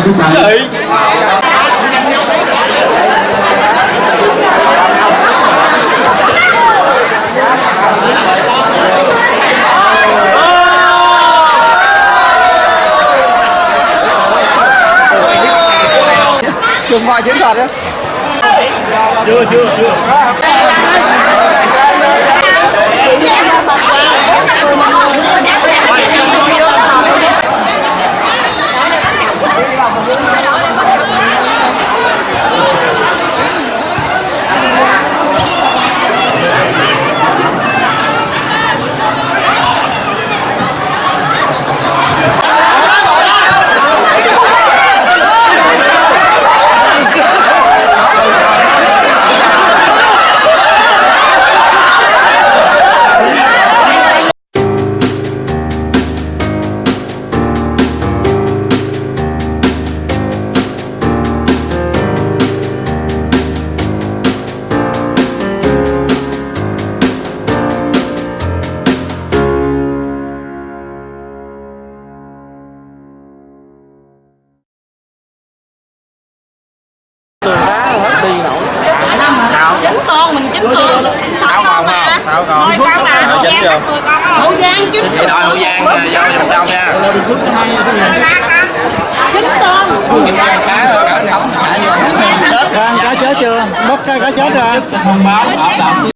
chú chạy Trường ngoài chiến thuật á chín con mình chín con. Sáu con mà Sáu con. Thôi không à hậu Chín giang con hậu giang chín Vậy đội Hậu Giang vô vòng trong nha. ba con. Chín con. Ra cá chết chưa? Bóc cái cá chết động.